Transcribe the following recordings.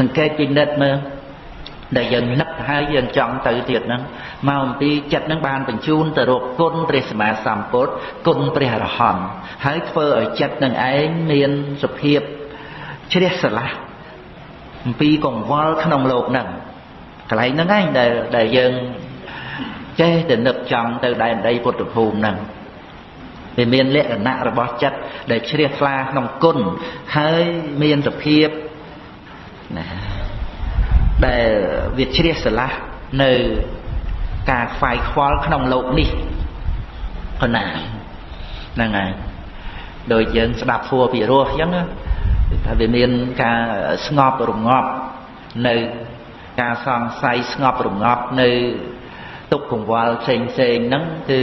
សង្កេតពិនិត្យមើលដែលយើងនឹកហើយយើងចង់ទៅទៀតហ្នឹងមកអំពីចិត្តហ្នឹងបានបញ្ជូនទៅរកគុណព្រះសម្មាសម្ពុទ្ធគុណព្រះអរហន្តហើយធ្វើឲ្យចិត្តនឹងឯងមានសភាពជ្រះស្រឡះអំពីកង្វល់ក្នុងโลกហ្នឹងកន្លែងហ្នឹងឯងដែលដែលយើងចេះតែនឹកចង់ទៅដែនដីពុទ្ធភូមិហ្នឹងវាមានលក្ខណៈរបស់ចិត្តដែលជ្រះថ្លាក្នុងគុណហើយមានសភាព ណាដែលវាជ្រះស្រឡះនៅការខ្វាយខ្វល់ក្នុងលោកនេះប៉ុណ្ណាហ្នឹងហើយដោយយើងស្ដាប់ធัวពីរោះអញ្ចឹងថាវាមានការស្ងប់រងាប់នៅការសង្ស័យស្ងប់រងាប់នៅទុកកង្វល់ផ្សេងផ្សេងហ្នឹងគឺ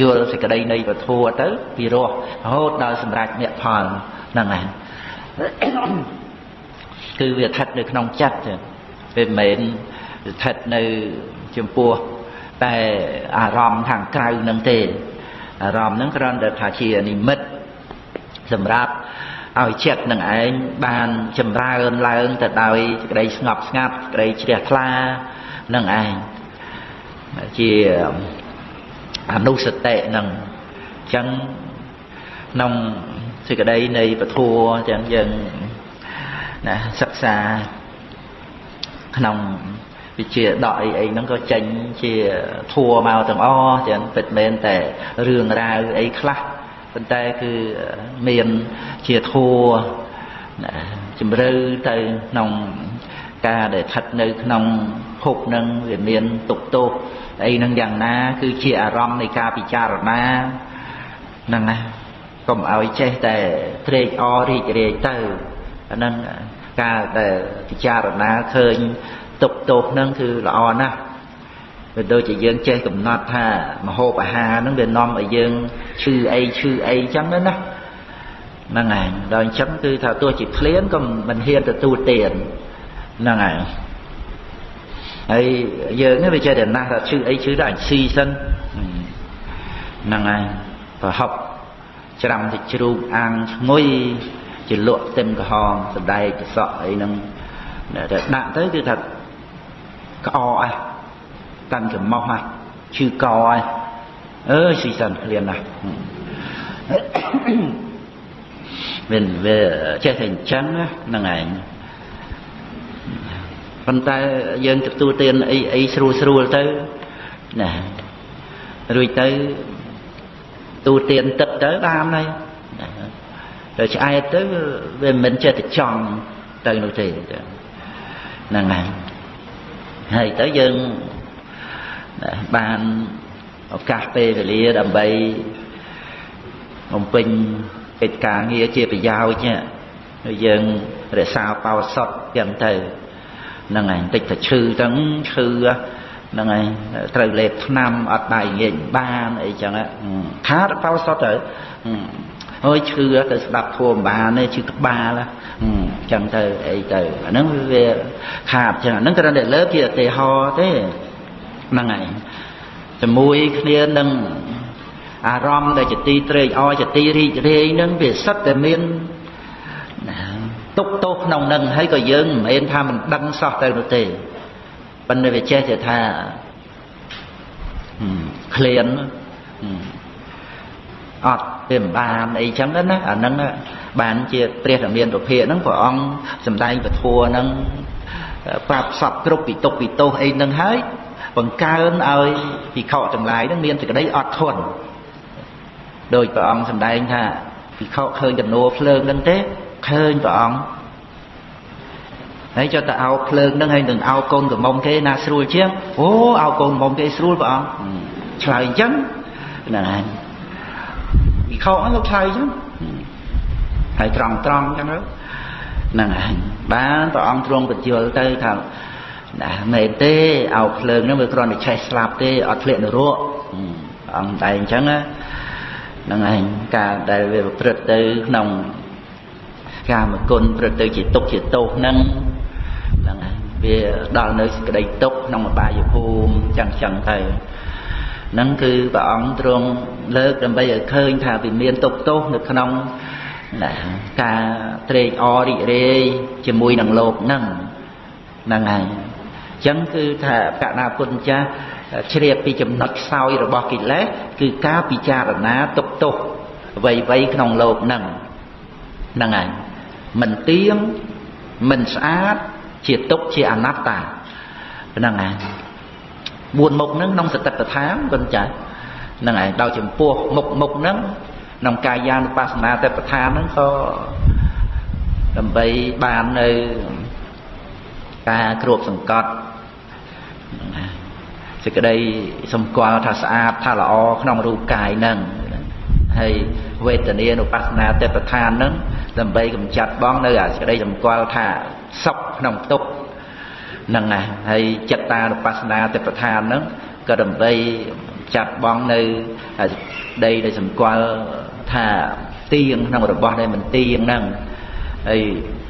យល់សេចក្តីនៃពធัวទៅពីរោះរហូតដល់សម្រេចមគ្គផលហ្នឹងហើយ គឺវាស្ថិតនៅក្នុងចិត្តវាមិនមែនស្ថិតនៅចំពោះតែអារម្មណ៍ខាងក្រៅនឹងទេអារម្មណ៍ហ្នឹងគ្រាន់តែថាជានិមិត្តសម្រាប់ឲ្យចិត្តនឹងឯងបានចម្រើនឡើងទៅដោយសេចក្តីស្ងប់ស្ងាត់សេចក្តីជ្រះថ្លានឹងឯងជាអនុសតិនឹងអញ្ចឹងក្នុងសេចក្តីនៃពធัวអញ្ចឹងយើង ណាសិក្សាក្នុងវិជាដកអីអីហ្នឹងក៏ចេញជាធัวមកទាំងអស់ចឹងពិតមែនតែរឿងរ៉ាវអីខ្លះប៉ុន្តែគឺមានជាធัวជំរឿទៅក្នុងការដែលស្ថិតនៅក្នុងភពនឹងវាមានទុកទោសអីនឹងយ៉ាងណា គឺជាអារម្មណ៍នៃការពិចារណាហ្នឹងណាកុំឲ្យចេះតែត្រេកអររីករាយទៅ អាហ្នឹងការដែលពិចារណាឃើញទុកទោសហ្នឹងគឺល្អណាស់វាដូចជាយើងចេះកំណត់ថាមហូបអាហារហ្នឹងវានាំឲ្យយើងឈឺអីឈឺអីចឹងណាហ្នឹងហើយដល់អញ្ចឹងគឺថាទោះជាឃ្លានក៏មិនហ៊ានទទួលទានហ្នឹងហើយហើយយើងនេះវាចេះតែណាស់ថាឈឺអីឈឺដល់អញស៊ីសិនហ្នឹងហើយប្រហប់ច្រាំទៅជ្រូកអាំងឈ្ងុយ ជាលក់ទឹមក្រហមសដែកកសក់អីហ្នឹងតែដាក់ទៅគឺថាក្អអះកាន់ចំមោះហ่ะឈឺកហើយអើយស៊ីសិនឃ្លានណាស់មានវាចេះតែអញ្ចឹងហ្នឹងឯងប៉ុន្តែយើងទទួលទានអីអីស្រួលស្រួលទៅណារួចទៅទូទានទឹកទៅបានហើយ ទៅឆ្អែតទៅវាមិនចេះតែចង់ទៅនោះទេហ្នឹងហើយហើយទៅយើងបានឱកាសពេលវេលាដើម្បីបំពេញកិច្ចការងារជាប្រយោជន៍យើងរក្សាបោសុតយ៉ាងទៅហ្នឹងហើយបន្តិចទៅឈឺទាំងឈឺហ្នឹងហើយត្រូវលេបថ្នាំអត់ដៃងាយបានអីចឹងខាតបោសុតទៅ អើយឈឺទៅស្ដាប់ធัวបានទេឈឺក្បាលចឹងទៅអីទៅអាហ្នឹងវាខាតចឹងអាហ្នឹងគ្រាន់តែលើកជាឧទាហរណ៍ទេហ្នឹងហើយជាមួយគ្នានឹងអារម្មណ៍ដែលជាទីត្រេកអរជាទីរីករាយហ្នឹងវាសិតតែមានទុកទោសក្នុងនឹងហើយក៏យើងមិនមែនថាមិនដឹងសោះទៅនោះទេប៉ុន្តែវាចេះតែថាឃ្លាន អត់វាមិនបានអីចឹងណាអាហ្នឹងបានជាព្រះធមានពភាហ្នឹងព្រះអង្គសំដែងពធัวហ្នឹងប្រាប់សពគ្រប់ពីទុកពីទោសអីហ្នឹងហើយបង្កើនឲ្យភិក្ខុទាំងឡាយហ្នឹងមានសេចក្តីអត់ធន់ដោយព្រះអង្គសំដែងថាភិក្ខុឃើញចំនួនភ្លើងហ្នឹងទេឃើញព្រះអង្គហើយចុះទៅអោភ្លើងហ្នឹងហើយនឹងអោកូនកំមុំគេណាស្រួលជាងអូអោកូនកំមុំគេស្រួលព្រះអង្គឆ្លើយអញ្ចឹងហ្នឹងហើយ វិខោហ្នឹងលោកឆ្លើយអញ្ចឹងហើយត្រង់ត្រង់អញ្ចឹងហ្នឹងហើយបានព្រះអង្គទ្រង់បញ្យល់ទៅថាណាមែនទេអោភ្លើងហ្នឹងវាគ្រាន់តែឆេះស្លាប់ទេអត់ធ្លាក់នរកអង្គតែអញ្ចឹងហ្នឹងឯងការដែលវាប្រព្រឹត្តទៅក្នុងកាមគុណប្រព្រឹត្តទៅជាទុកជាទោសហ្នឹងហ្នឹងហើយវាដល់នៅសេចក្តីទុកក្នុងអបាយភូមិចឹងចឹងទៅ ហ្នឹងគឺព្រះអង្គទ្រង់លើកដើម្បីឲ្យឃើញថាវាមានទុកទោសនៅក្នុងណាការត្រេកអររីករាយជាមួយនឹងលោកហ្នឹងហ្នឹងហើយអញ្ចឹងគឺថាកណាពុទ្ធចាស់ជ្រាបពីចំណុចខ្សោយរបស់កិលេសគឺការពិចារណាទុកទោសអ្វីៗក្នុងលោកហ្នឹងហ្នឹងហើយមិនទៀងមិនស្អាតជាទុកជាអនត្តាហ្នឹងហើយ បួនមុខហ្នឹងក្នុងសតិប្បដ្ឋានគុណចាស់ហ្នឹងហើយដល់ចំពោះមុខមុខហ្នឹងក្នុងកាយានុបស្សនាតែប្រធានហ្នឹងក៏ដើម្បីបាននៅការគ្របសង្កត់សេចក្តីសម្គាល់ថាស្អាតថាល្អក្នុងរូបកាយហ្នឹងហើយវេទនានុបស្សនាទេប្រឋានហ្នឹងដើម្បីកម្ចាត់បងនៅអាសេចក្តីសម្គាល់ថាសុខក្នុងទុក្ខ ហ្នឹងណាហើយចិត្តតានុបស្សនាទេប្រឋានហ្នឹងក៏ដើម្បីចាត់បងនៅដីដែលសម្គាល់ថាទៀងក្នុងរបស់ដែលមិនទៀងហ្នឹងហើយ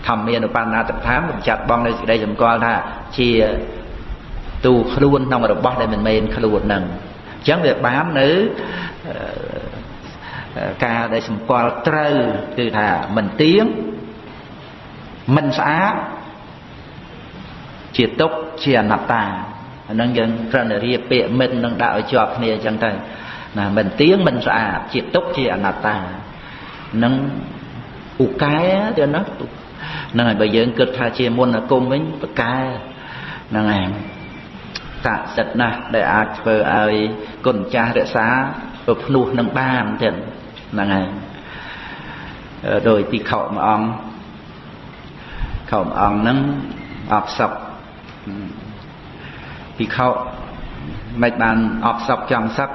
ធម្មានុបណ្ណាតដ្ឋានបញ្ចាត់បងនៅសេចក្តីសម្គាល់ថាជាទូខ្លួនក្នុងរបស់ដែលមិនមែនខ្លួនហ្នឹងអញ្ចឹងវាបាននៅការដែលសម្គាល់ត្រូវគឺថាមិនទៀងមិនស្អាត ជាទុកជាអនត្តាអានឹងយើងត្រឹមតែរៀបពាក្យមិននឹងដាក់ឲ្យជាប់គ្នាអញ្ចឹងទៅណាមិនទៀងមិនស្អាតជាទុកជាអនត្តានឹងពូកែទៀតណាហ្នឹងហើយបើយើងគិតថាជាមុនអាគមវិញបកែហ្នឹងហើយតសិទ្ធណាស់ដែលអាចធ្វើឲ្យគុណចាស់រក្សាប្រភ្នោះនឹងបានទៀតហ្នឹងហើយដោយទីខោមួយអង្គខោមួយអង្គហ្នឹងអបសព ពីខោមិនបានអបសពចង់សឹក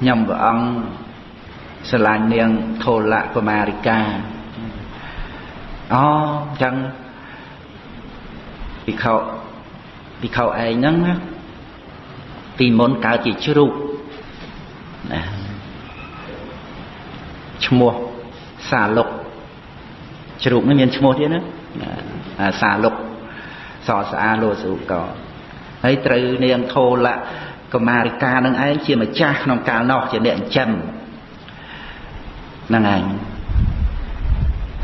ខ្ញុំព្រះអង្គស្រឡាញ់នាងធូលៈកុមារិកាអូអញ្ចឹងពីខោពីខោឯងហ្នឹងណាពីមុនកើតជាជ្រូកណាឈ្មោះសាលុកជ្រូកនេះមានឈ្មោះទៀតណាអាសាលុក សស្អាលោសុកហើយត្រូវនាងធោលៈកមារិកានឹងឯងជាម្ចាស់ក្នុងកាលនោះជាអ្នកចិញ្ចឹមហ្នឹងឯង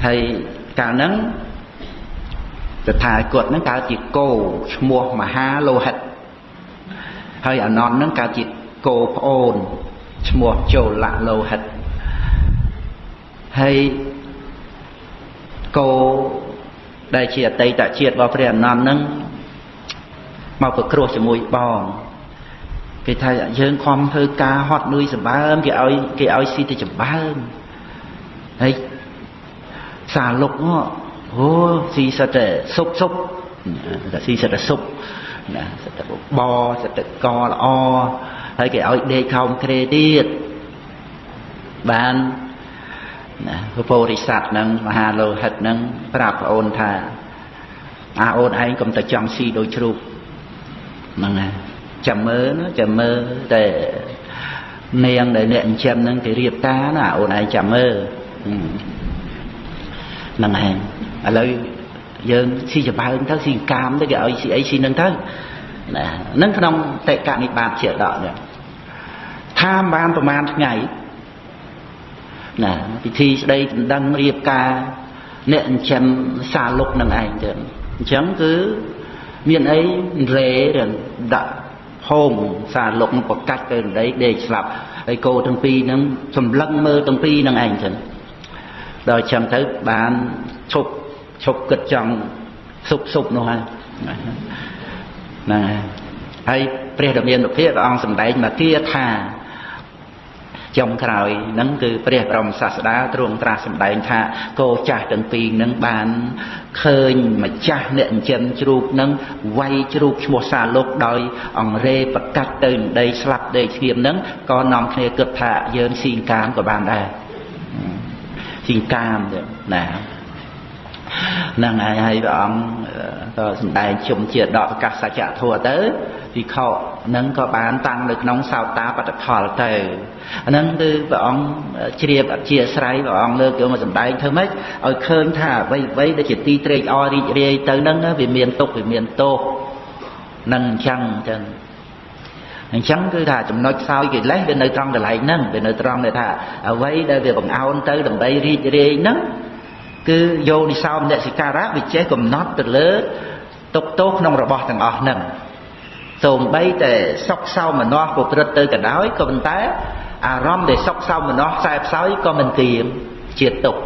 ហើយកាលហ្នឹងតថាគតហ្នឹងកើតជាគោឈ្មោះមហាលោហិតហើយអនន្តហ្នឹងកើតជាគោប្អូនឈ្មោះចូលលៈលោហិតហើយគោ ដែលជាអតីតជាតិរបស់ព្រះអនន្តហ្នឹងមកប្រគ្រោះជាមួយបងគេថាយើងខំធ្វើការហត់នឿយសម្បើមគេឲ្យគេឲ្យស៊ីទៅចម្បើមហើយសាលុកអូស៊ីសិតតែសុបសុបតែស៊ីសិតតែសុបណាសិតតែបសិតតែកល្អហើយគេឲ្យដេកខោមក្រេទៀតបាន ណាពពោរិស័ទនឹងមហាលោហិតនឹងប្រាប់ប្អូនថាអាអូនឯងកុំតែចង់ស៊ីដូចជ្រូកហ្នឹងណាចាំមើលចាំមើលតែនាងដែលអ្នកចិញ្ចឹមហ្នឹងគេរៀបការណាអូនឯងចាំមើលហ្នឹងឯងឥឡូវយើងស៊ីច្បើងទៅស៊ីកាមទៅគេឲ្យស៊ីអីស៊ីនឹងទៅណាហ្នឹងក្នុងតេកនិបាតជាដកនេះថាបានប្រហែលថ្ងៃ ណាពិធីស្ដីដណ្ដឹងរៀបការអ្នកចិញ្ចឹមសាលុកនឹងឯងទៅអញ្ចឹងគឺមានអីរេដាក់ហូមសាលុកប្រកាច់ទៅដីដេកស្លាប់ហើយគោទាំងពីរហ្នឹងសម្លឹងមើលទាំងពីរហ្នឹងឯងចឹងដល់អញ្ចឹងទៅបានឈប់ឈប់គិតចង់សុបសុបនោះហើយហ្នឹងហើយព្រះដ៏មានភាពព្រះអង្គសម្ដែងមកគាថា ចុងក្រោយហ្នឹងគឺព្រះបរមសាស្តាទ្រង់ត្រាស់សម្ដែងថាគោចាស់ទាំងពីរហ្នឹងបានឃើញម្ចាស់អ្នកចិញ្ចឹមជ្រូកហ្នឹងវាយជ្រូកឈ្មោះសាលុកដោយអង្រេប្រកាត់ទៅដីស្លាប់ដីឈាមហ្នឹងក៏នាំគ្នាគិតថាយើងស៊ីកាមក៏បានដែរស៊ីកាមទៅណា ហ្នឹងហើយហើយព្រះអង្គក៏សម្ដែងជុំជាដកប្រកាសសច្ចធម៌ទៅវិខហ្នឹងក៏បានតាំងនៅក្នុងសោតាបត្តផលទៅអាហ្នឹងគឺព្រះអង្គជ្រាបអធិស្ឋ័យព្រះអង្គលើកយកមកសម្ដែងធ្វើម៉េចឲ្យឃើញថាអ្វីអ្វីដែលជាទីត្រេកអររីករាយទៅហ្នឹងវាមានទុកវាមានទោសនឹងអញ្ចឹងអញ្ចឹងអញ្ចឹងគឺថាចំណុចខ្សោយកិលេសវានៅត្រង់កន្លែងហ្នឹងវានៅត្រង់ដែលថាអ្វីដែលវាបង្អោនទៅដើម្បីរីករាយហ្នឹង គឺយោនិសោមនសិការៈវាចេះកំណត់ទៅលើទុកទោសក្នុងរបស់ទាំងអស់ហ្នឹងសូម្បីតែសុខសោមនស្សប្រព្រឹត្តទៅក៏ដោយក៏ប៉ុន្តែអារម្មណ៍ដែលសុខសោមនស្សខ្សែផ្សោយក៏មិនទៀមជាទុក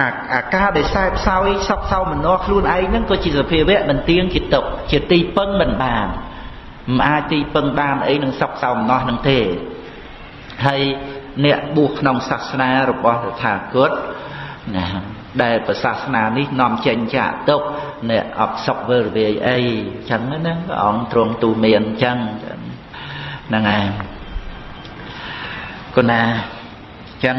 អាអាការដែលខ្សែផ្សោយសុខសោមនស្សខ្លួនឯងហ្នឹងក៏ជាសភាវៈមិនទៀងជាទុកជាទីពឹងមិនបានមិនអាចទីពឹងបានអីនឹងសុខសោមនស្សនឹងទេហើយអ្នកបួសក្នុងសាសនារបស់តថាគតណា ដែលប្រសាសនានេះនាំចេញចាក់ទុកអ្នកអត់សុខវេរវាយអីចឹងណាព្រះអង្គទ្រង់ទូមានចឹងហ្នឹងឯងគុណាចឹង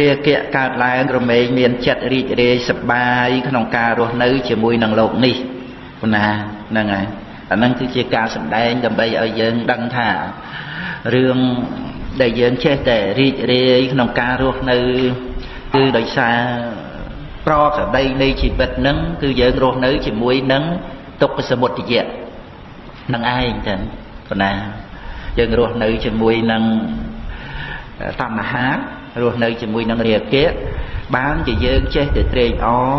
រាគៈកើតឡើងរមែងមានចិត្តរីករាយសប្បាយក្នុងការរស់នៅ ជាមួយនឹងលោកនេះគុណាហ្នឹងឯងអាហ្នឹងគឺជាការសម្ដែងដើម្បីឲ្យយើងដឹងថារឿង ដែលយើងចេះតែរីករាយក្នុងការរស់នៅគឺដោយសារប្រក្តីនៃជីវិតនឹងគឺយើងរស់នៅជាមួយនឹងទុក្ខសមុទយៈនឹងឯងទាំងប៉ុណ្ណាយើងរស់នៅជាមួយនឹងតណ្ហារស់នៅជាមួយនឹងរាគៈបានជាយើងចេះតែត្រេកអរ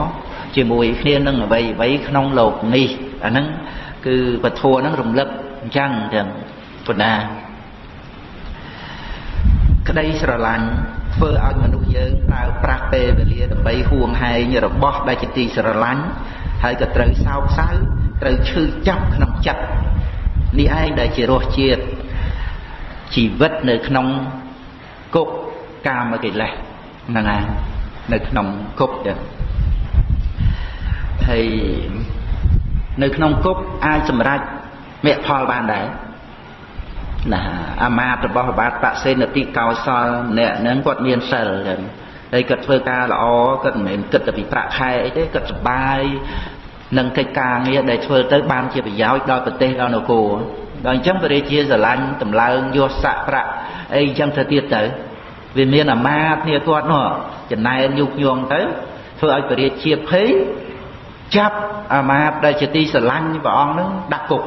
ជាមួយគ្នានឹងអ្វីអ្វីក្នុងលោកនេះអាហ្នឹងគឺពធហ្នឹងរំលឹកអញ្ចឹងទាំងប៉ុណ្ណា ក្តីស្រឡាញ់ធ្វើឲ្យមនុស្សយើងប្រើប្រាស់ពេលវេលាដើម្បីហួងហែងរបស់ដែលជាទីស្រឡាញ់ហើយក៏ត្រូវសោកសៅត្រូវឈឺចាប់ក្នុងចិត្តនេះឯងដែលជារសជាតិជីវិតនៅក្នុងគុកកាមកិលេសហ្នឹងឯងនៅក្នុងគុកចឹងហើយនៅក្នុងគុកអាចសម្រេចមគ្គផលបានដែរ ណាអាមាតរបស់បាទបសេនតិកោសលអ្នកហ្នឹងគាត់មានសិលចឹងហើយគាត់ធ្វើការល្អគាត់មិនមែនគិតតែពីប្រាក់ខែអីទេគាត់សប្បាយនឹងកិច្ចការងារដែលធ្វើទៅបានជាប្រយោជន៍ដល់ប្រទេសដល់នគរដល់អញ្ចឹងបរិជាស្រឡាញ់តម្លើងយកសាក់ប្រាក់អីអញ្ចឹងទៅទៀតទៅវាមានអាមាតគ្នាគាត់នោះចំណែនយុគញងទៅធ្វើឲ្យបរិជាភ័យចាប់អាមាតដែលជាទីស្រឡាញ់ព្រះអង្គនឹងដាក់គុក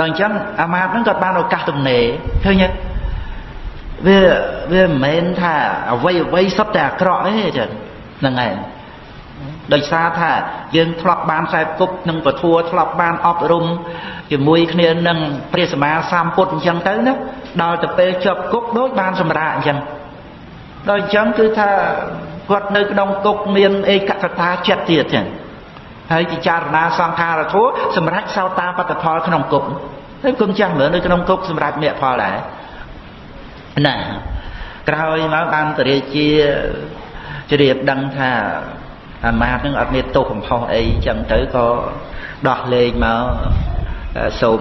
ដល់អញ្ចឹងអាមាត្យហ្នឹងក៏បានឱកាសទំនេរឃើញទេវាវាមិនមែនថាអ្វីអ្វីសុទ្ធតែអាក្រក់ទេចឹងហ្នឹងឯងដោយសារថាយើងធ្លាប់បានខ្សែគប់នឹងពធัวធ្លាប់បានអប់រំជាមួយគ្នានឹងព្រះសម្មាសម្ពុទ្ធអញ្ចឹងទៅណាដល់ទៅពេលជាប់គុកដូចបានសម្រាកអញ្ចឹងដល់អញ្ចឹងគឺថាគាត់នៅក្នុងគុកមានឯកកតាចិត្តទៀតចឹង ហើយពិចារណាសង្ខារធัวសម្រាប់សោតាបត្តផលក្នុងគុកហើយគុំចាស់មើលនៅក្នុងគុកសម្រាប់មគ្គផលដែរណាក្រោយមកបានតរាជាជ្រាបដឹងថាអាមាតនឹងអត់មានទោសកំហុសអីចឹងទៅក៏ដោះលែងមកសូម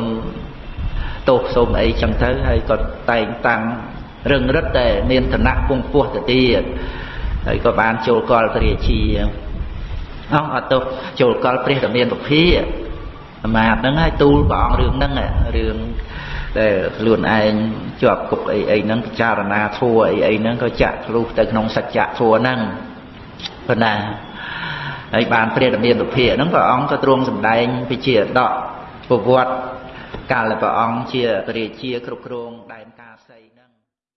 ទោសសូមអីចឹងទៅហើយក៏តែងតាំងរឹងរិតតែមានឋានៈពងពោះទៅទៀតហើយក៏បានចូលកលព្រះរាជា អោះអត់ទោសចូលកលព្រះតមានពភាអាមាតហ្នឹងហើយទូលព្រះអង្គរឿងហ្នឹងរឿងដែលខ្លួនឯងជាប់គុកអីអីហ្នឹងពិចារណាធัวអីអីហ្នឹងក៏ចាក់ធ្លុះទៅក្នុងសច្ចៈធัวហ្នឹងប៉ុណ្ណាហើយបានព្រះតមានពភាហ្នឹងព្រះអង្គក៏ទ្រង់សម្ដែងពិជាដកប្រវត្តិកាលព្រះអង្គជាព្រះរាជាគ្រប់គ្រងដែនកា